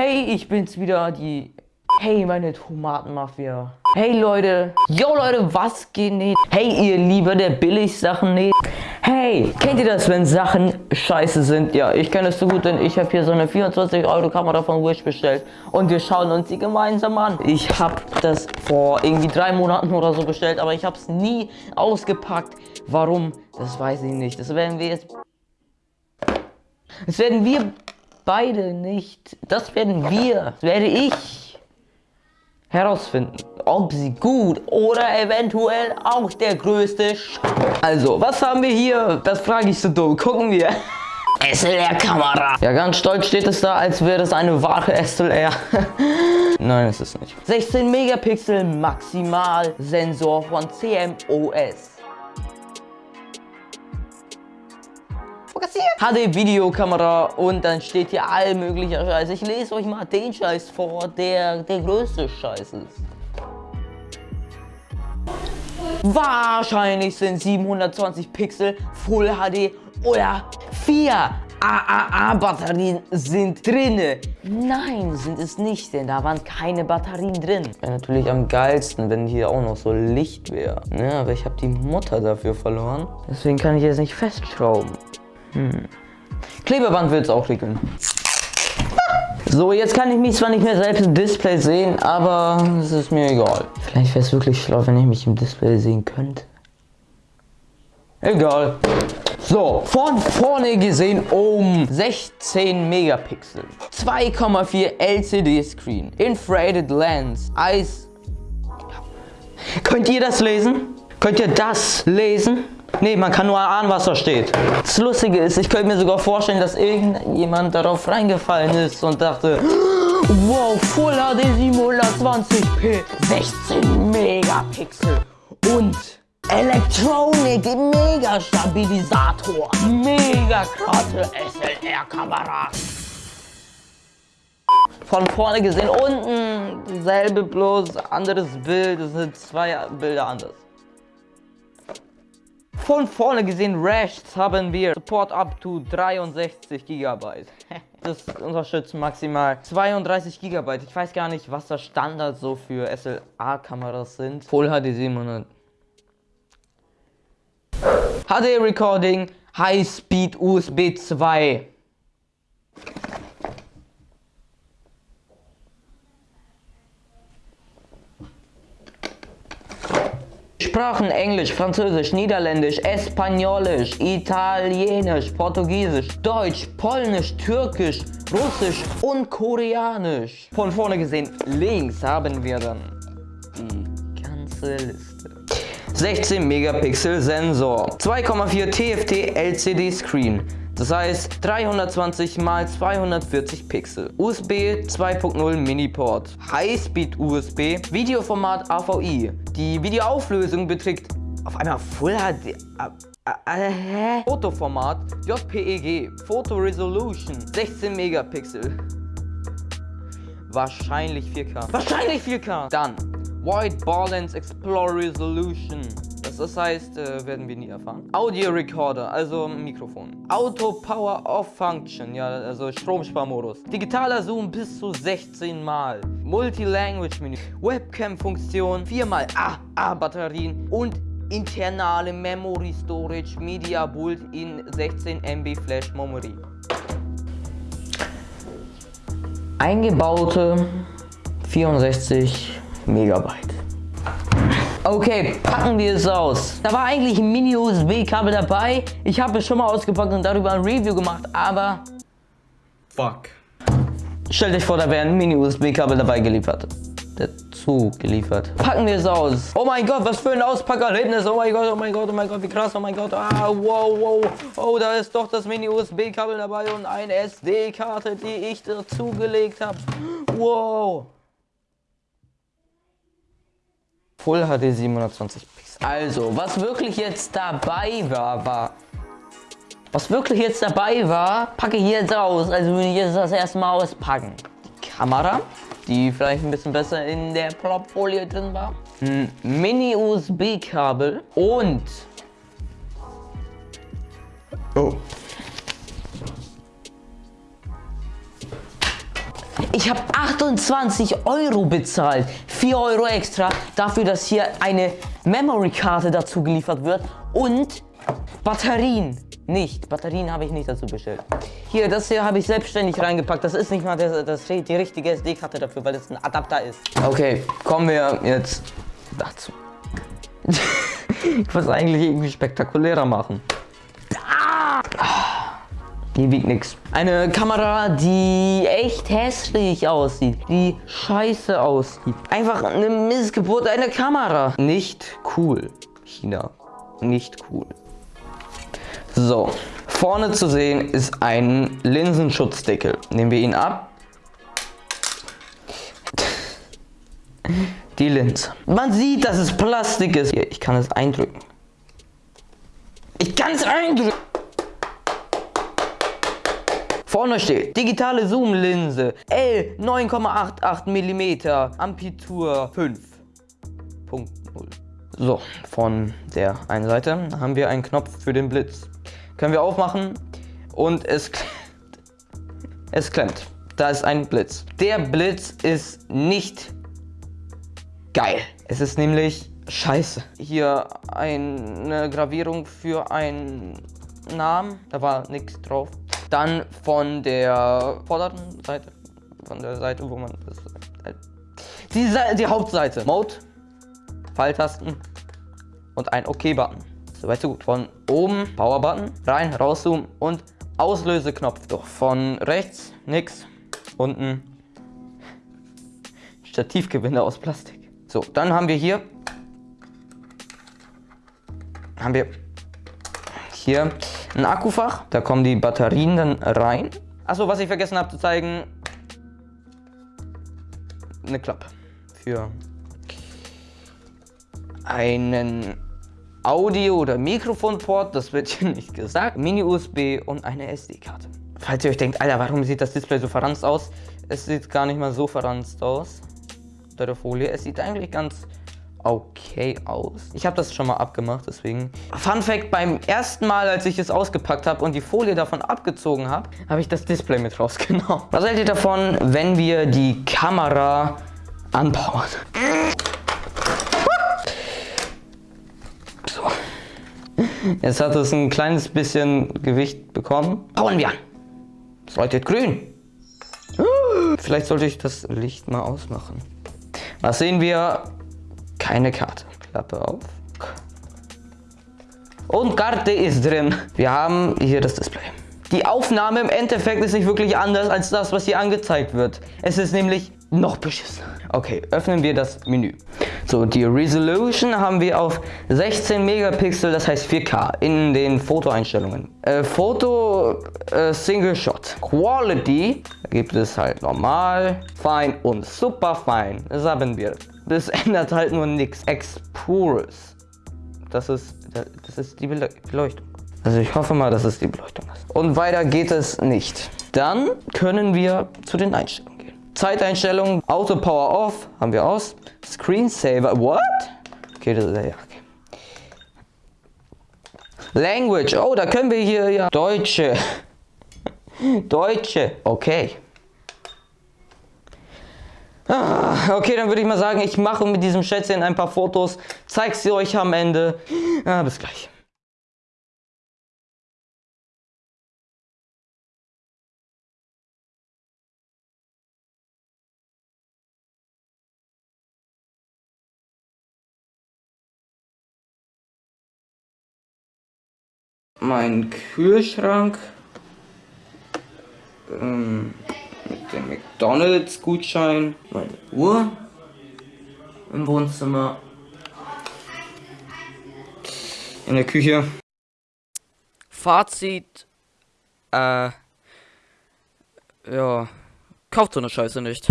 Hey, ich bin's wieder, die... Hey, meine Tomatenmafia. Hey, Leute. Yo, Leute, was geht nicht? Hey, ihr Lieber der Billigsachen nicht? Hey, kennt ihr das, wenn Sachen scheiße sind? Ja, ich kenne es so gut, denn ich habe hier so eine 24 Euro Kamera von Wish bestellt. Und wir schauen uns die gemeinsam an. Ich habe das vor irgendwie drei Monaten oder so bestellt, aber ich habe es nie ausgepackt. Warum? Das weiß ich nicht. Das werden wir jetzt... Das werden wir beide nicht. Das werden wir. Das werde ich herausfinden, ob sie gut oder eventuell auch der größte Sch Also, was haben wir hier? Das frage ich so dumm. Gucken wir. SLR-Kamera. Ja, ganz stolz steht es da, als wäre es eine wahre SLR. Nein, ist es nicht. 16 Megapixel Maximal Sensor von CMOS. HD-Videokamera und dann steht hier all möglicher Scheiß. Ich lese euch mal den Scheiß vor, der der größte Scheiß ist. Wahrscheinlich sind 720 Pixel Full HD oder 4 AAA-Batterien sind drinne. Nein, sind es nicht, denn da waren keine Batterien drin. Wäre natürlich am geilsten, wenn hier auch noch so Licht wäre. Ne, aber ich habe die Mutter dafür verloren. Deswegen kann ich jetzt nicht festschrauben. Hm. Klebeband wird es auch regeln. So, jetzt kann ich mich zwar nicht mehr selbst im Display sehen, aber es ist mir egal. Vielleicht wäre es wirklich schlau, wenn ich mich im Display sehen könnte. Egal. So, von vorne gesehen um 16 Megapixel. 2,4 LCD Screen. Infrared Lens. Eis. Könnt ihr das lesen? Könnt ihr das lesen? Nee, man kann nur ahnen, was da steht. Das Lustige ist, ich könnte mir sogar vorstellen, dass irgendjemand darauf reingefallen ist und dachte, wow, Full HD 720p, 16 Megapixel und Elektronik, Mega Stabilisator, mega krasse SLR-Kamera. Von vorne gesehen, unten selbe bloß anderes Bild, es sind zwei Bilder anders. Von vorne gesehen rechts haben wir Support up to 63 GB. Das unterstützt maximal 32 GB. Ich weiß gar nicht, was das Standard so für SLA-Kameras sind. Full HD 700. HD Recording, High Speed USB 2. Sprachen Englisch, Französisch, Niederländisch, Espanolisch, Italienisch, Portugiesisch, Deutsch, Polnisch, Türkisch, Russisch und Koreanisch. Von vorne gesehen, links haben wir dann die ganze Liste. 16 Megapixel Sensor, 2,4 TFT LCD Screen, das heißt 320 x 240 Pixel. USB 2.0 Mini-Port. High-Speed USB. Videoformat AVI. Die Videoauflösung beträgt auf einmal Full HD. Äh, äh, Fotoformat JPEG. Photo Resolution 16 Megapixel. Wahrscheinlich 4K. Wahrscheinlich 4K. Dann White Balance Explore Resolution das heißt, äh, werden wir nie erfahren. Audio Recorder, also Mikrofon. Auto Power Off Function, ja, also Stromsparmodus. Digitaler Zoom bis zu 16 Mal. Multi-Language Menü. Webcam-Funktion, 4 mal AA-Batterien und internale Memory Storage Media Build in 16 MB Flash Memory. Eingebaute 64 Megabyte. Okay, packen wir es aus. Da war eigentlich ein Mini-USB-Kabel dabei. Ich habe es schon mal ausgepackt und darüber ein Review gemacht, aber... Fuck. Stellt euch vor, da wäre ein Mini-USB-Kabel dabei geliefert. Dazu geliefert. Packen wir es aus. Oh mein Gott, was für ein Auspackerlebnis. Oh mein Gott, oh mein Gott, oh mein Gott, wie krass. Oh mein Gott. Ah, wow, wow. Oh, da ist doch das Mini-USB-Kabel dabei und eine SD-Karte, die ich dazugelegt habe. Wow. Full HD 720 Pixel. Also, was wirklich jetzt dabei war, war... Was wirklich jetzt dabei war, packe ich jetzt aus. Also würde ich jetzt das erstmal auspacken. Die Kamera, die vielleicht ein bisschen besser in der Plopfolie drin war. Ein Mini-USB-Kabel und... Ich habe 28 Euro bezahlt. 4 Euro extra dafür, dass hier eine Memory-Karte dazu geliefert wird. Und Batterien. Nicht. Batterien habe ich nicht dazu bestellt. Hier, das hier habe ich selbstständig reingepackt. Das ist nicht mal das, das, die richtige SD-Karte dafür, weil das ein Adapter ist. Okay, kommen wir jetzt dazu. ich muss eigentlich irgendwie spektakulärer machen. Die wiegt nix. Eine Kamera, die echt hässlich aussieht. Die scheiße aussieht. Einfach eine Missgeburt einer Kamera. Nicht cool. China. Nicht cool. So. Vorne zu sehen ist ein Linsenschutzdeckel. Nehmen wir ihn ab. Die Linse. Man sieht, dass es Plastik ist. Hier, ich kann es eindrücken. Ich kann es eindrücken. Vorne steht digitale Zoom-Linse L 9,88 mm Ampitur 5.0. So, von der einen Seite haben wir einen Knopf für den Blitz. Können wir aufmachen und es klemmt. Es klemmt. Da ist ein Blitz. Der Blitz ist nicht geil. Es ist nämlich scheiße. Hier eine Gravierung für einen Namen. Da war nichts drauf. Dann von der vorderen Seite, von der Seite, wo man das... Die, die Hauptseite. Mode, Pfeiltasten und ein OK-Button. Soweit so gut. Von oben Power-Button, rein, rauszoomen und Auslöseknopf. Doch von rechts nix, unten Stativgewinde aus Plastik. So, dann haben wir hier haben wir hier ein Akkufach. Da kommen die Batterien dann rein. Achso, was ich vergessen habe zu zeigen. Eine Klappe. Für einen Audio- oder Mikrofonport. Das wird hier nicht gesagt. Mini-USB und eine SD-Karte. Falls ihr euch denkt, Alter, warum sieht das Display so verranzt aus? Es sieht gar nicht mal so verranzt aus. Unter der Folie. Es sieht eigentlich ganz okay aus. Ich habe das schon mal abgemacht, deswegen. Fun Fact, beim ersten Mal, als ich es ausgepackt habe und die Folie davon abgezogen habe, habe ich das Display mit rausgenommen. Was haltet ihr davon, wenn wir die Kamera anbauen? So. Jetzt hat es ein kleines bisschen Gewicht bekommen. Bauen wir an. Es leuchtet grün. Vielleicht sollte ich das Licht mal ausmachen. Was sehen wir? Keine Karte. Klappe auf. Und Karte ist drin. Wir haben hier das Display. Die Aufnahme im Endeffekt ist nicht wirklich anders als das, was hier angezeigt wird. Es ist nämlich noch beschissen. Okay, öffnen wir das Menü. So, die Resolution haben wir auf 16 Megapixel, das heißt 4K in den Fotoeinstellungen. Äh, Foto äh, Single Shot. Quality gibt es halt normal, fein und super fein. Das haben wir. Das ändert halt nur nichts. Explorers. Das ist, das ist die Beleuchtung. Also ich hoffe mal, dass es die Beleuchtung ist. Und weiter geht es nicht. Dann können wir zu den Einstellungen. Zeiteinstellungen, Auto Power Off haben wir aus. Screensaver, what? Okay, das ist ja, okay. Language, oh, da können wir hier ja Deutsche. Deutsche, okay. Ah, okay, dann würde ich mal sagen, ich mache mit diesem Schätzchen ein paar Fotos, zeige sie euch am Ende. Ah, bis gleich. mein Kühlschrank ähm, mit dem McDonalds Gutschein, meine Uhr im Wohnzimmer, in der Küche. Fazit, äh, ja, kauft so eine Scheiße nicht.